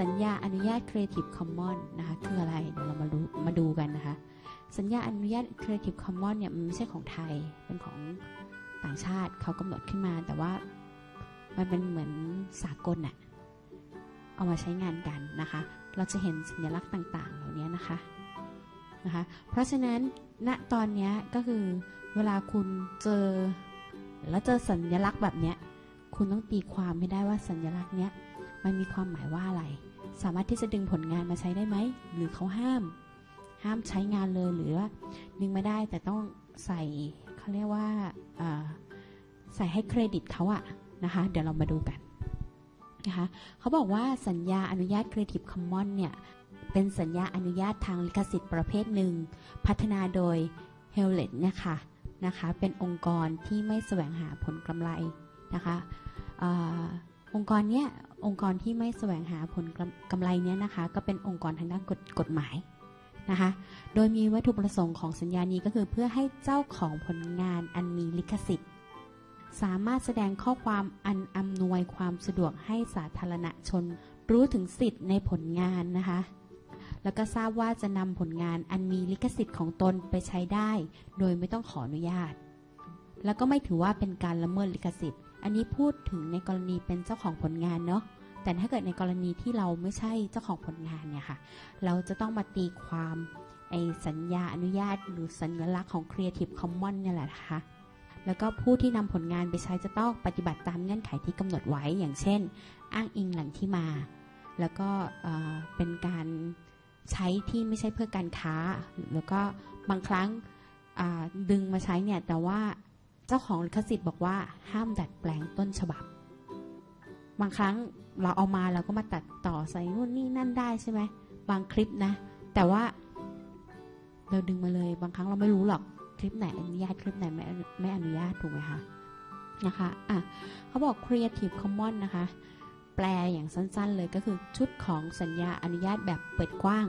สัญญาอนุญาต Creative Commons นะคะคืออะไรเดี๋ยวเรามาดูมาดูกันนะคะ สัญญาอนุญาต Creative Commons เนี่ยมันไม่ใช่ของไทยเป็นของต่างชาติเขากำหนดขึ้นมา แต่ว่ามันเป็นเหมือนสากลน่ะเอามาใช้งานกันนะคะ เราจะเห็นสัญลักษณ์ต่าง ๆ เหล่านี้นะคะนะคะ เพราะฉะนั้นณตอนนี้ก็คือเวลาคุณเจอแล้วเจอสัญลักษณ์แบบเนี้ยคุณต้องตีความไม่ได้ว่าสัญลักษณ์เนี้ย มันมีความหมายว่าอะไร สามารถที่จะดึงผลงานมาใช้ได้ไหม หรือเขาห้าม ห้ามใช้งานเลยหรือว่าดึงไม่ได้แต่ต้องใส่เขาเรียกว่าใส่ให้เครดิตเขาอะนะคะ เดี๋ยวเรามาดูกันนะคะเขาบอกว่าสัญญาอนุญาต Creative Commons เนี่ย เป็นสัญญาอนุญาตทางลิขสิทธิ์ประเภทหนึ่ง พัฒนาโดย h e l l e t นี่ยค่ะนะคะ เป็นองค์กรที่ไม่แสวงหาผลกำไรนะคะ องค์กรเนี้ยองค์กรที่ไม่แสวงหาผลกำไรเนี้ยนะคะ ก็เป็นองค์กรทางด้านกฎกฎหมายนะคะ โดยมีวัตถุประสงค์ของสัญญานี้ก็คือเพื่อให้เจ้าของผลงานอันมีลิขสิทธิ์ สามารถแสดงข้อความอันอำนวยความสะดวกให้สาธารณชน รู้ถึงสิทธิ์ในผลงานนะคะ แล้วก็ทราบว่าจะนำผลงานอันมีลิขสิทธิ์ของตนไปใช้ได้ โดยไม่ต้องขออนุญาต แล้วก็ไม่ถือว่าเป็นการละเมิดลิขสิทธิ์ อันนี้พูดถึงในกรณีเป็นเจ้าของผลงานเนาะแต่ถ้าเกิดในกรณีที่เราไม่ใช่เจ้าของผลงานเนี่ยค่ะ เราจะต้องมาตีความไอสัญญาอนุญาต หรือสัญลักษณ์ของ Creative Commons เนี่ยแหละนะคะแล้วก็ผู้ที่นำผลงานไปใช้จะต้องปฏิบัติตามเงื่อนไขที่กำหนดไว้อย่างเช่น อ้างอิงแหล่งที่มา แล้วก็เป็นการใช้ที่ไม่ใช่เพื่อการค้า แล้วก็บางครั้งดึงมาใช้เนี่ยแต่ว่า เจ้าของลิขสิทธิ์บอกว่าห้ามดัดแปลงต้นฉบับ บางครั้งเราเอามาเราก็มาตัดต่อใส่นู่นนี่นั่นได้ใช่ไหมบางคลิปนะ แต่ว่า เราดึงมาเลย บางครั้งเราไม่รู้หรอกคลิปไหนอนุญาตคลิปไหนไม่ไม่อนุญาตถูกไหมคะนะคะอะเขาบอก Creative Commons นะคะ แปลอย่างสั้นๆเลยก็คือชุดของสัญญาอนุญาตแบบเปิดกว้าง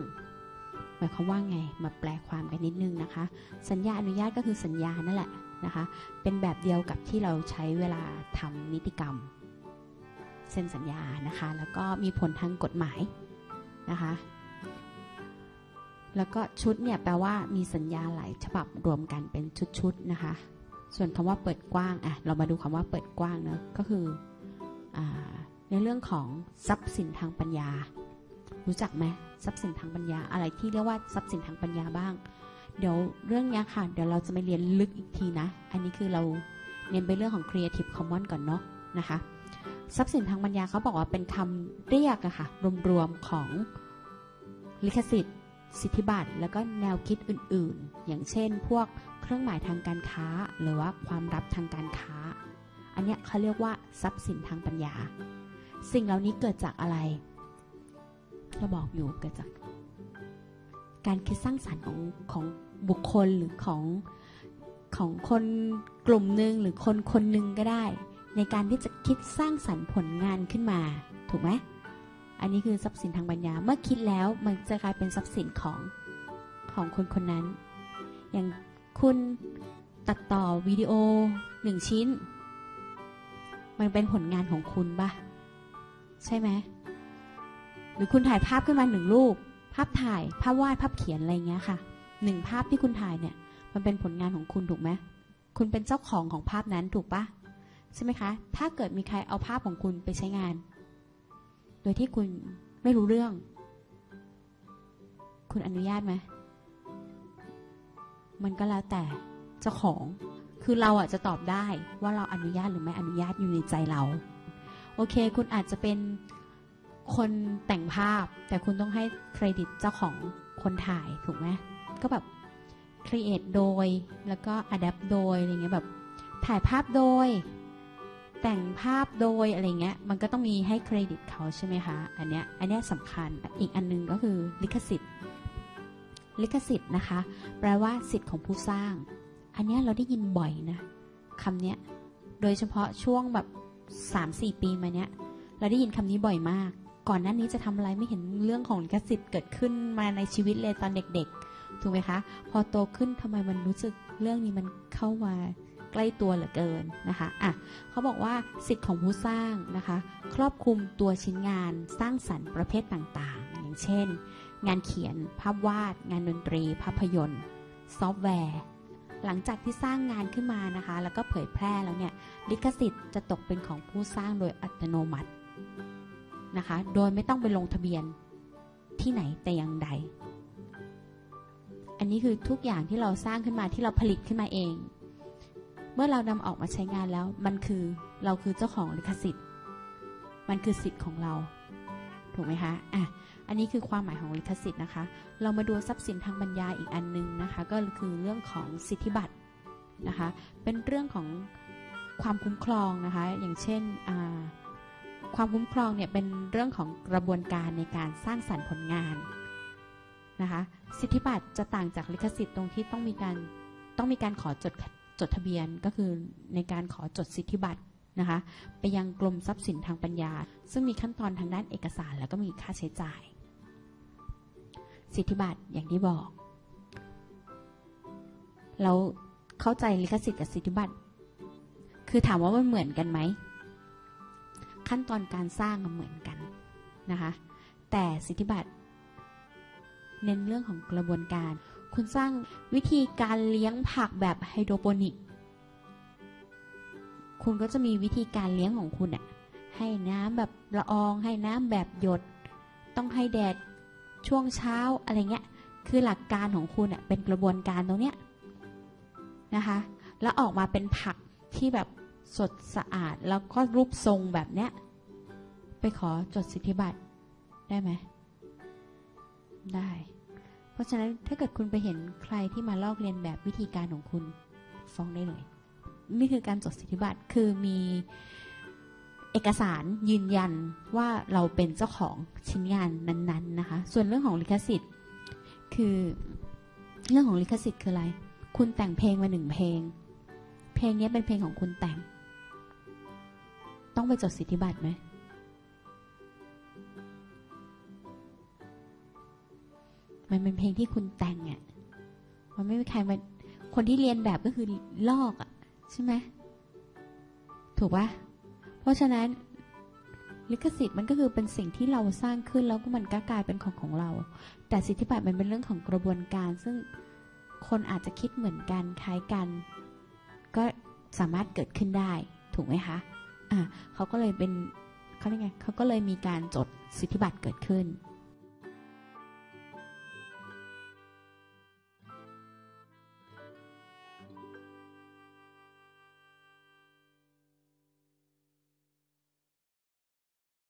หมายความว่าไงมาแปลความกันนิดนึงนะคะ สัญญาอนุญาตก็คือสัญญานั่นแหละ นะคะ เป็นแบบเดียวกับที่เราใช้เวลาทำนิติกรรม เซ็นสัญญานะคะ แล้วก็มีผลทางกฎหมายนะคะ แล้วก็ชุดเนี่ยแปลว่ามีสัญญาหลายฉบับรวมกันเป็นชุดๆนะคะ ส่วนคำว่าเปิดกว้างอะเรามาดูคำว่าเปิดกว้างเนะก็คืออในเรื่องของทรัพย์สินทางปัญญา รู้จักไหมทรัพย์สินทางปัญญาอะไรที่เรียกว่าทรัพย์สินทางปัญญาบ้าง เดี๋ยวเรื่องนี้ค่ะ เดี๋ยวเราจะไปเรียนลึกอีกทีนะ อันนี้คือเราเน้นไปเรื่องของ Creative Commons ก่อนเนาะนะคะ ทรัพย์สินทางปัญญาเขาบอกว่าเป็นคำเรียกอะค่ะ รวมๆของลิขสิทธิ์ สิทธิบัตร แล้วก็แนวคิดอื่นๆ อย่างเช่น พวกเครื่องหมายทางการค้า หรือว่าความลับทางการค้า อันนี้เขาเรียกว่าทรัพย์สินทางปัญญา สิ่งเหล่านี้เกิดจากอะไร เราบอกอยู่เกิดจากการคิดสร้างสารรค์ของของ บุคคลหรือของของคนกลุ่มหนึ่งหรือคนคนหนึ่งก็ได้ ในการที่จะคิดสร้างสรรค์ผลงานขึ้นมา ถูกไหมอันนี้คือทรัพย์สินทางปัญญาเมื่อคิดแล้วมันจะกลายเป็นทรัพย์สินของของคนคนนั้น อย่างคุณตัดต่อวิดีโอหนึ่งชิ้น มันเป็นผลงานของคุณปะใช่ไหมหรือคุณถ่ายภาพขึ้นมาหนึ่งรูป ภาพถ่ายภาพวาดภาพเขียนอะไรเงี้ยค่ะ หนึ่งภาพที่คุณถ่ายเนี่ย มันเป็นผลงานของคุณถูกไหมคุณเป็นเจ้าของของภาพนั้นถูกปะใช่ไหมคะ ถ้าเกิดมีใครเอาภาพของคุณไปใช้งาน โดยที่คุณไม่รู้เรื่อง คุณอนุญาตไหมมันก็แล้วแต่เจ้าของ คือเราอะจะตอบได้ว่าเราอนุญาตหรือไม่อนุญาตอยู่ในใจเรา โอเค คุณอาจจะเป็นคนแต่งภาพ แต่คุณต้องให้เครดิตเจ้าของคนถ่ายถูกไหม ก็แบบ create โดย แล้วก็อัดแอปโดยอะไรเงี้ยแบบถ่ายภาพโดย แต่งภาพโดยอะไรเงี้ยมันก็ต้องมีให้เครดิตเขาใช่ไหมคะ อันเนี้ยอันเนี้ยสำคัญอีกอันนึงก็คือลิขสิทธิ์ ลิขสิทธิ์นะคะ แปลว่าสิทธิ์ของผู้สร้าง อันเนี้ยเราได้ยินบ่อยนะคำเนี้ยโดยเฉพาะช่วงแบบสามสี่ปีมาเนี้ยเราได้ยินคำนี้บ่อยมาก ก่อนหน้านี้จะทำอะไรไม่เห็นเรื่องของลิขสิทธิ์เกิดขึ้นมาในชีวิตเลยตอนเด็กๆ ถูกไหมคะ พอโตขึ้นทำไมมันรู้สึกเรื่องนี้มันเข้ามาใกล้ตัวเหลือเกินนะคะอะเขาบอกว่าสิทธิ์ของผู้สร้างนะคะ ครอบคลุมตัวชิ้นงานสร้างสรรค์ประเภทต่างๆ อย่างเช่น งานเขียน ภาพวาด งานดนตรี ภาพยนตร์ ซอฟต์แวร์ หลังจากที่สร้างงานขึ้นมานะคะ แล้วก็เผยแพร่แล้วเนี่ยลิขสิทธิ์จะตกเป็นของผู้สร้างโดยอัตโนมัตินะคะ โดยไม่ต้องไปลงทะเบียนที่ไหนแต่อย่างใด อันนี้คือทุกอย่างที่เราสร้างขึ้นมาที่เราผลิตขึ้นมาเอง เมื่อเรานำออกมาใช้งานแล้ว มันคือเราคือเจ้าของลิขสิทธิ์ มันคือสิทธิ์ของเรา ถูกไหมคะอะอันนี้คือความหมายของลิขสิทธิ์นะคะ เรามาดูทรัพย์สินทางปัญญาอีกอันนึงนะคะ ก็คือเรื่องของสิทธิบัตรนะคะ เป็นเรื่องของความคุ้มครองนะคะ อย่างเช่นความคุ้มครองเนี่ยเป็นเรื่องของกระบวนการในการสร้างสรรค์ผลงาน นะคะ สิทธิบัตรจะต่างจากลิขสิทธิ์ตรงที่ต้องมีการต้องมีการขอจดจดทะเบียนก็คือในการขอจดสิทธิบัตรนะคะไปยังกรมทรัพย์สินทางปัญญา ซึ่งมีขั้นตอนทางด้านเอกสารแล้วก็มีค่าใช้จ่าย สิทธิบัตรอย่างที่บอก เราเข้าใจลิขสิทธิ์กับสิทธิบัตรคือถามว่ามันเหมือนกันไหม ขั้นตอนการสร้างมันเหมือนกันนะคะแต่สิทธิบัตร เน้นเรื่องของกระบวนการ คุณสร้างวิธีการเลี้ยงผักแบบไฮโดรโปนิก คุณก็จะมีวิธีการเลี้ยงของคุณอะให้น้ำแบบละออง ให้น้ำแบบหยด ต้องให้แดดช่วงเช้าอะไรเงี้ย คือหลักการของคุณอะเป็นกระบวนการตรงเนี้ยนะคะ แล้วออกมาเป็นผักที่แบบสดสะอาดแล้วก็รูปทรงแบบเนี้ย ไปขอจดสิทธิบัตรได้ไหม ได้ เพราะฉะนั้นถ้าเกิดคุณไปเห็นใครที่มาลอกเลียนแบบวิธีการของคุณฟ้องได้เลย นี่คือการจดสิทธิบัตรคือมีเอกสารยืนยันว่าเราเป็นเจ้าของชิ้นงานนั้นๆนะคะ ส่วนเรื่องของลิขสิทธิ์ คือเรื่องของลิขสิทธิ์คืออะไร คุณแต่งเพลงมาหนึ่งเพลง เพลงนี้เป็นเพลงของคุณแต่ง ต้องไปจดสิทธิบัตรไหม มันเป็นเพลงที่คุณแต่งอะ่ะมันไม่มีใครมาคนที่เรียนแบบก็คือลอกอะ่ะ ใช่ไหมถูกปะเพราะฉะนั้นลิขสิทธิ์มันก็คือเป็นสิ่งที่เราสร้างขึ้นแล้วก็มันก็กลายเป็นของของเรา แต่สิทธิบัตรมันเป็นเรื่องของกระบวนการ ซึ่งคนอาจจะคิดเหมือนกันคล้ายกัน ก็สามารถเกิดขึ้นได้ถูกไหมคะอะเขาก็เลยเป็นเขาเรียกไงเขาก็เลยมีการจดสิทธิบัตรเกิดขึ้น